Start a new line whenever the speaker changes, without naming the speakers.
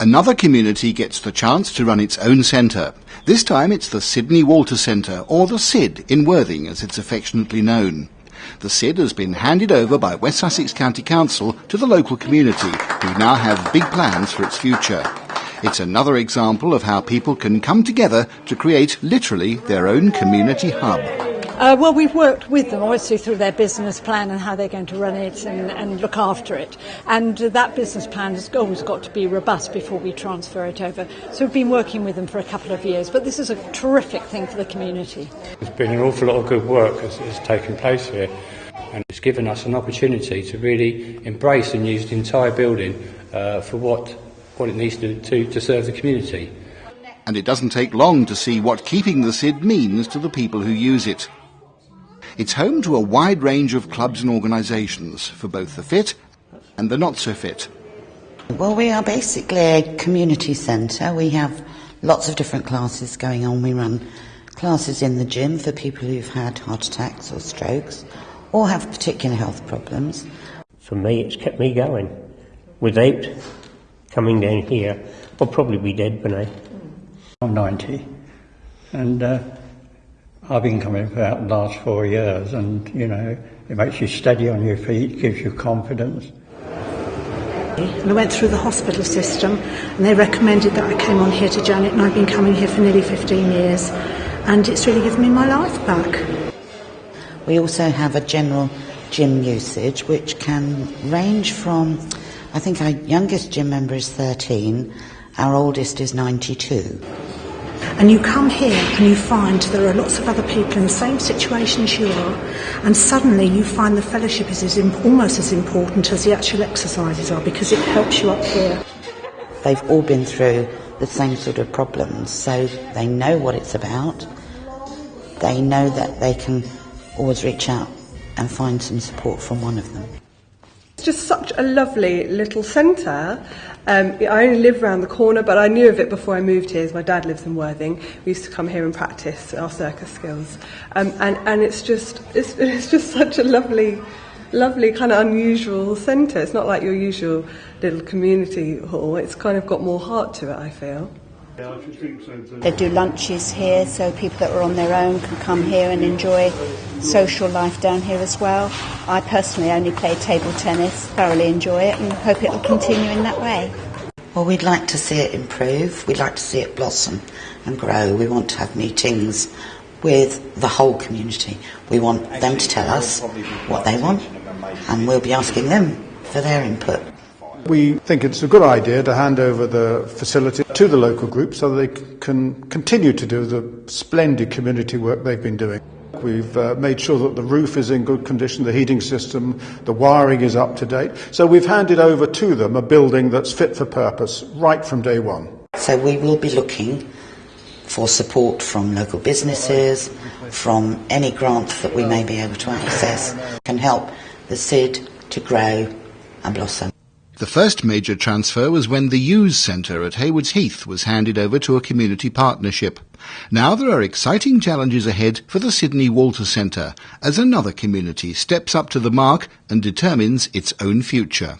Another community gets the chance to run its own centre. This time it's the Sidney Walter Centre, or the SID in Worthing as it's affectionately known. The SID has been handed over by West Sussex County Council to the local community, who now have big plans for its future. It's another example of how people can come together to create literally their own community hub.
Uh, well, we've worked with them, obviously, through their business plan and how they're going to run it and, and look after it. And uh, that business plan has always got to be robust before we transfer it over. So we've been working with them for a couple of years, but this is a terrific thing for the community.
There's been an awful lot of good work that's, that's taken place here, and it's given us an opportunity to really embrace and use the entire building uh, for what, what it needs to, to, to serve the community.
And it doesn't take long to see what keeping the SID means to the people who use it. It's home to a wide range of clubs and organisations for both the fit and the not so fit.
Well, we are basically a community centre. We have lots of different classes going on. We run classes in the gym for people who've had heart attacks or strokes or have particular health problems.
For me, it's kept me going. Without coming down here, I'll probably be dead by now.
I'm 90 and uh, I've been coming for about the last four years, and you know, it makes you steady on your feet, gives you confidence.
And I went through the hospital system, and they recommended that I came on here to Janet, and I've been coming here for nearly 15 years, and it's really given me my life back.
We also have a general gym usage, which can range from, I think our youngest gym member is 13, our oldest is 92.
And you come here and you find there are lots of other people in the same situation as you are, and suddenly you find the fellowship is as almost as important as the actual exercises are because it helps you up here.
They've all been through the same sort of problems, so they know what it's about. They know that they can always reach out and find some support from one of them.
Just such a lovely little centre. Um, I only live around the corner, but I knew of it before I moved here. My dad lives in Worthing, we used to come here and practice our circus skills, um, and and it's just it's, it's just such a lovely, lovely kind of unusual centre. It's not like your usual little community hall. It's kind of got more heart to it. I feel.
They do lunches here so people that are on their own can come here and enjoy social life down here as well. I personally only play table tennis, thoroughly enjoy it and hope it will continue in that way.
Well, we'd like to see it improve. We'd like to see it blossom and grow. We want to have meetings with the whole community. We want them to tell us what they want and we'll be asking them for their input.
We think it's a good idea to hand over the facility to the local group so they can continue to do the splendid community work they've been doing. We've uh, made sure that the roof is in good condition, the heating system, the wiring is up to date. So we've handed over to them a building that's fit for purpose right from day one.
So we will be looking for support from local businesses, from any grants that we may be able to access, can help the SID to grow and blossom.
The first major transfer was when the Use Centre at Haywards Heath was handed over to a community partnership. Now there are exciting challenges ahead for the Sidney Walter Centre as another community steps up to the mark and determines its own future.